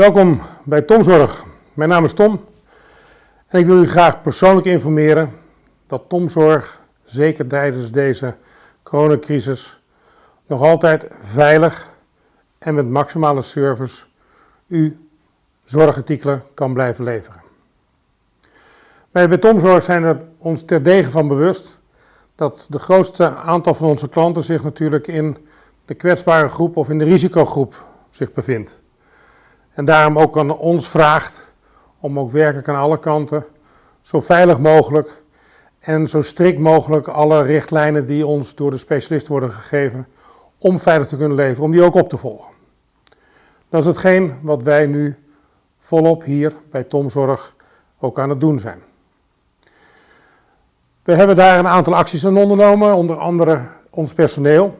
Welkom bij Tomzorg. Mijn naam is Tom en ik wil u graag persoonlijk informeren dat Tomzorg, zeker tijdens deze coronacrisis, nog altijd veilig en met maximale service u zorgartikelen kan blijven leveren. Wij bij Tomzorg zijn er ons terdege van bewust dat de grootste aantal van onze klanten zich natuurlijk in de kwetsbare groep of in de risicogroep zich bevindt. En daarom ook aan ons vraagt om ook werkelijk aan alle kanten zo veilig mogelijk en zo strikt mogelijk alle richtlijnen die ons door de specialist worden gegeven om veilig te kunnen leven, om die ook op te volgen. Dat is hetgeen wat wij nu volop hier bij Tomzorg ook aan het doen zijn. We hebben daar een aantal acties aan ondernomen, onder andere ons personeel.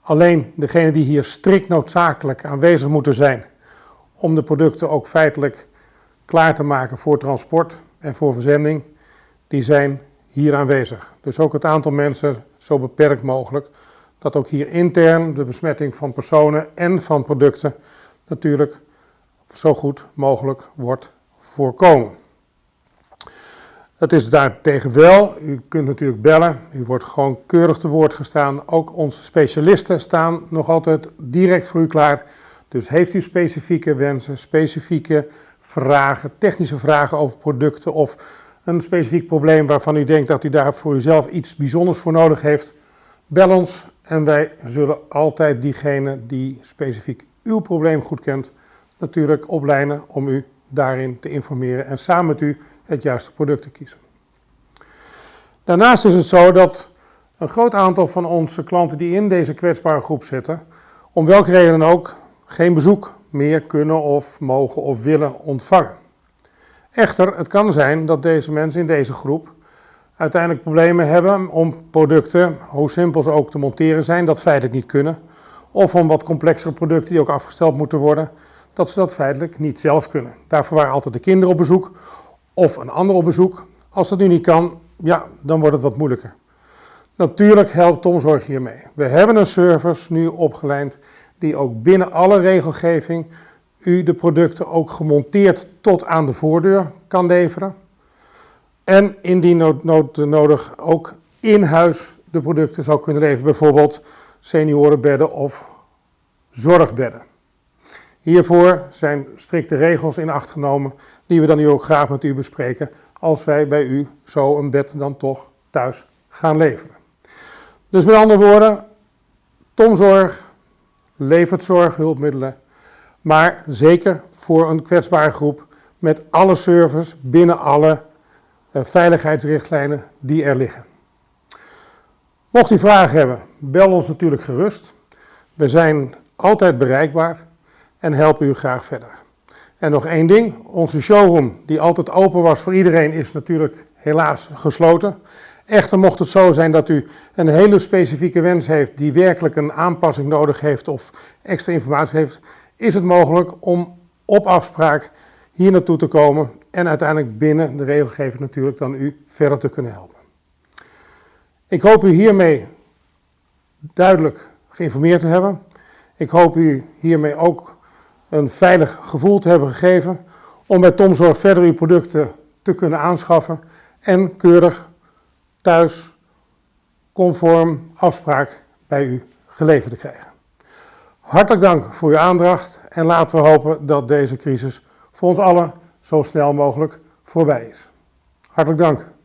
Alleen degenen die hier strikt noodzakelijk aanwezig moeten zijn om de producten ook feitelijk klaar te maken voor transport en voor verzending, die zijn hier aanwezig. Dus ook het aantal mensen zo beperkt mogelijk, dat ook hier intern de besmetting van personen en van producten natuurlijk zo goed mogelijk wordt voorkomen. Het is daartegen wel, u kunt natuurlijk bellen, u wordt gewoon keurig te woord gestaan. Ook onze specialisten staan nog altijd direct voor u klaar. Dus heeft u specifieke wensen, specifieke vragen, technische vragen over producten of een specifiek probleem waarvan u denkt dat u daar voor uzelf iets bijzonders voor nodig heeft, bel ons en wij zullen altijd diegene die specifiek uw probleem goed kent, natuurlijk oplijnen om u daarin te informeren en samen met u het juiste product te kiezen. Daarnaast is het zo dat een groot aantal van onze klanten die in deze kwetsbare groep zitten, om welke reden dan ook, geen bezoek meer kunnen of mogen of willen ontvangen. Echter, het kan zijn dat deze mensen in deze groep uiteindelijk problemen hebben om producten, hoe simpel ze ook te monteren zijn, dat feitelijk niet kunnen. Of om wat complexere producten die ook afgesteld moeten worden, dat ze dat feitelijk niet zelf kunnen. Daarvoor waren altijd de kinderen op bezoek of een ander op bezoek. Als dat nu niet kan, ja, dan wordt het wat moeilijker. Natuurlijk helpt Tomzorg hiermee. We hebben een service nu opgeleid die ook binnen alle regelgeving u de producten ook gemonteerd tot aan de voordeur kan leveren. En indien nood, nodig ook in huis de producten zou kunnen leveren, bijvoorbeeld seniorenbedden of zorgbedden. Hiervoor zijn strikte regels in acht genomen, die we dan nu ook graag met u bespreken, als wij bij u zo een bed dan toch thuis gaan leveren. Dus met andere woorden, Tomzorg levert zorghulpmiddelen, maar zeker voor een kwetsbare groep met alle service binnen alle uh, veiligheidsrichtlijnen die er liggen. Mocht u vragen hebben, bel ons natuurlijk gerust. We zijn altijd bereikbaar en helpen u graag verder. En nog één ding, onze showroom die altijd open was voor iedereen is natuurlijk helaas gesloten. Echter mocht het zo zijn dat u een hele specifieke wens heeft die werkelijk een aanpassing nodig heeft of extra informatie heeft, is het mogelijk om op afspraak hier naartoe te komen en uiteindelijk binnen de regelgeving natuurlijk dan u verder te kunnen helpen. Ik hoop u hiermee duidelijk geïnformeerd te hebben. Ik hoop u hiermee ook een veilig gevoel te hebben gegeven om bij Tomzorg verder uw producten te kunnen aanschaffen en keurig thuis conform afspraak bij u geleverd te krijgen. Hartelijk dank voor uw aandacht en laten we hopen dat deze crisis voor ons allen zo snel mogelijk voorbij is. Hartelijk dank.